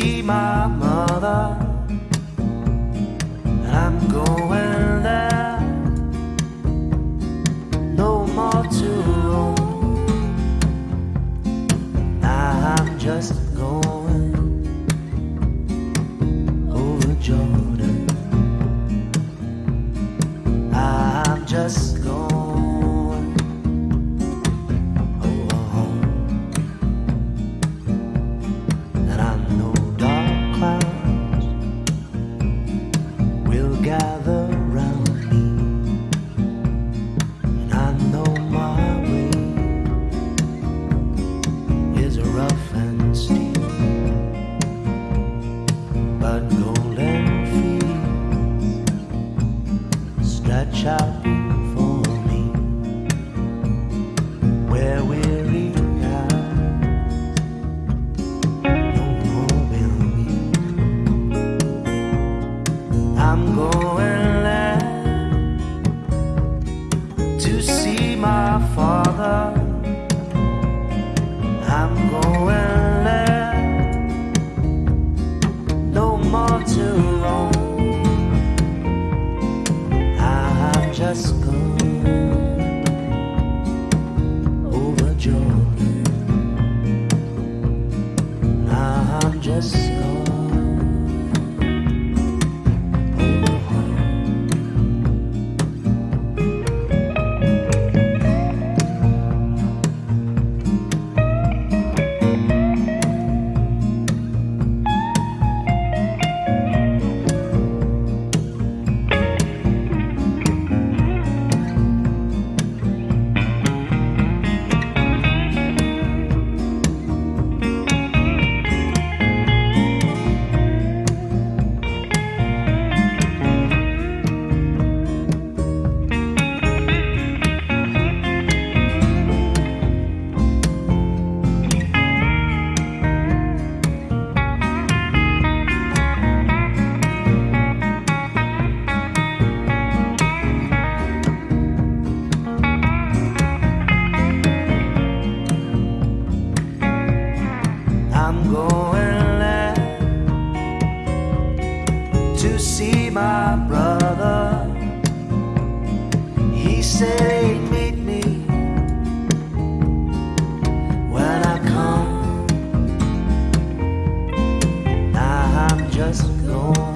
see my mother. gather round me. And I know my way Is rough and steep But golden feet Stretch out mother I'm going left to see my brother. He said meet me when I come. Now I'm just going.